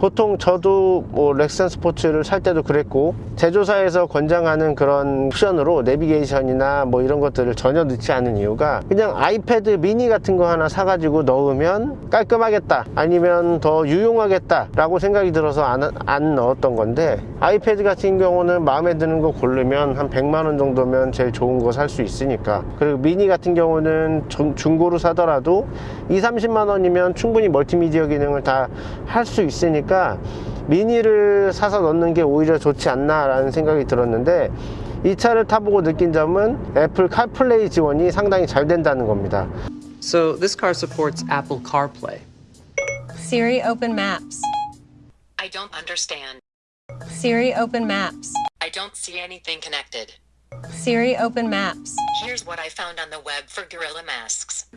보통 저도 뭐 렉슨 스포츠를 살 때도 그랬고 제조사에서 권장하는 그런 옵션으로 내비게이션이나 뭐 이런 것들을 전혀 넣지 않은 이유가 그냥 아이패드 미니 같은 거 하나 사가지고 넣으면 깔끔하겠다 아니면 더 유용하겠다 라고 생각이 들어서 안, 안 넣었던 건데 아이패드 같은 경우는 마음에 드는 거 고르면 한 100만원 정도면 제일 좋은 거 살 수 있으니까. 그리고 미니 같은 경우는 중- 중고로 사더라도 2, 30만 원이면 충분히 멀티미디어 기능을 다 할 수 있으니까 미니를 사서 넣는 게 오히려 좋지 않나 라는 생각이 들었는데 이 차를 타보고 느낀 점은 애플 카플레이 지원이 상당히 잘 된다는 겁니다 So this car supports Apple CarPlay. Siri, open maps. I don't understand. Siri, open maps. I don't see anything connected. Siri, open maps. Here's what I found on the web for gorilla masks.